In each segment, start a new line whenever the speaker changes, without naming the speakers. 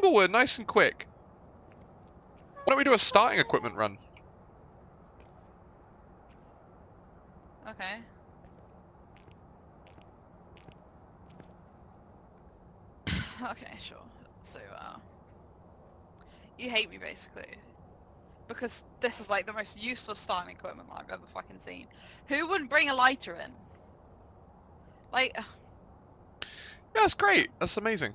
Tanglewood, nice and quick. Why don't we do a starting equipment run?
Okay. okay, sure. So, uh, you hate me basically. Because this is like the most useless starting equipment I've ever fucking seen. Who wouldn't bring a lighter in? Like,
Yeah, that's great. That's amazing.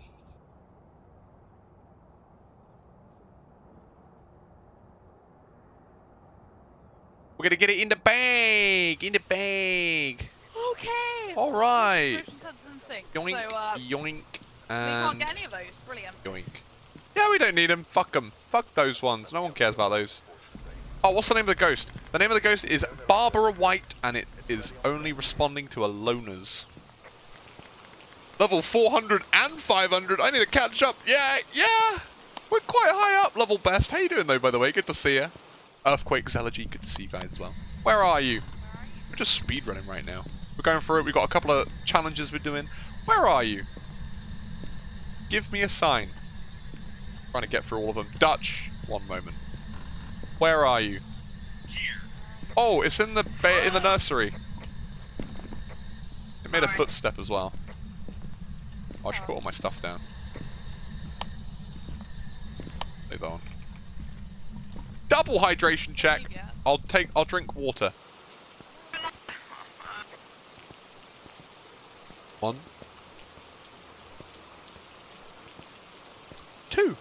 We're gonna get it in the bag! In the bag!
okay!
Alright!
Motion sensor and sync.
Yoink,
So, uh,
yoink,
we can't get any of those. Brilliant.
yoink. Yeah, we don't need them. Fuck them. Fuck those ones. No one cares about those. Oh, what's the name of the ghost? The name of the ghost is Barbara White, and it is only responding to aloners. Level 400 and 500. I need to catch up. Yeah, yeah. We're quite high up, level best. How you doing, though, by the way? Good to see you. Earthquake Zelegy, good to see you guys as well. Where are you? We're just speedrunning right now. We're going through it. We've got a couple of challenges we're doing. Where are you? Give me a sign. Trying to get through all of them. Dutch, one moment. Where are you? Oh, it's in the in the nursery. It made a footstep as well. I should put all my stuff down. Leave that on. Double hydration check. I'll take. I'll drink water. One. Two.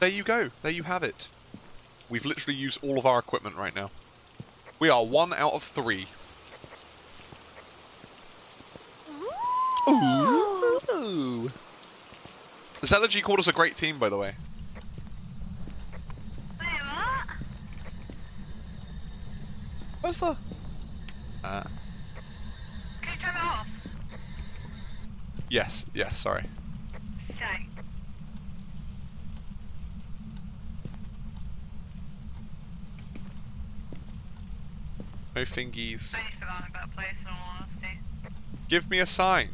There you go. There you have it. We've literally used all of our equipment right now. We are one out of three. Ooh. Zelegy called us a great team, by the way. Where's the? Uh,
Can you turn it off?
yes, yes. Sorry.
Okay.
No fingies.
I need to put that in a better place in all honesty.
Give me a sign.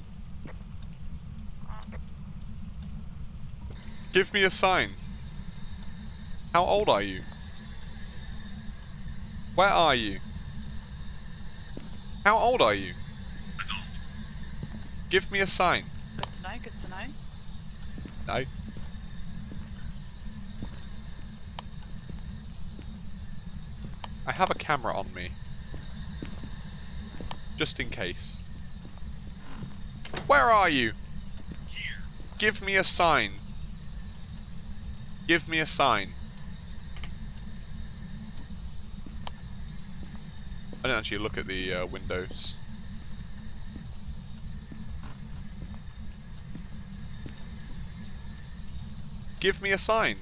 Give me a sign. How old are you? Where are you? How old are you? Give me a sign.
Good to know. Good to know.
No. I have a camera on me. Just in case. Where are you? Here. Give me a sign. Give me a sign. I didn't actually look at the uh, windows. Give me a sign.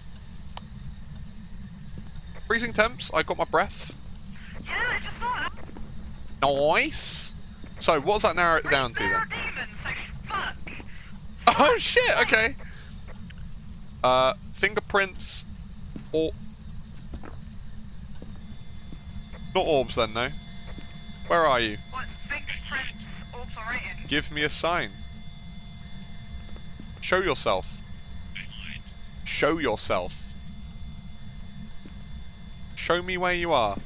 Freezing temps, I got my breath.
Yeah, I just.
Nice. So, what's that narrow it down to then?
demons, like.
Oh shit, okay. Uh, fingerprints, or... Not orbs then, no. Where are you?
What, fingerprints, orbs are written?
Give me a sign. Show yourself. Show yourself. Show me where you are.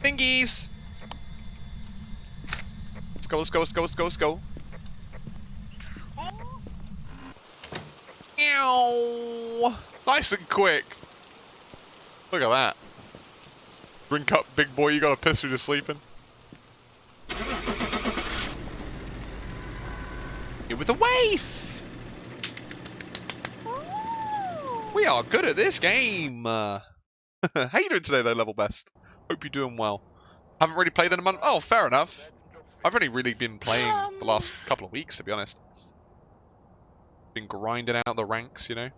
Fingies! Let's go, let's go, let's go, let's go, let's go.
Oh,
Meow. Nice and quick. Look at that. Drink up, big boy. You got a piss when you're sleeping. Here with a waif. We are good at this game. Uh, how you doing today, though, level best? Hope you're doing well. Haven't really played in a month. Oh, fair enough. I've only really been playing the last couple of weeks, to be honest. Been grinding out the ranks, you know.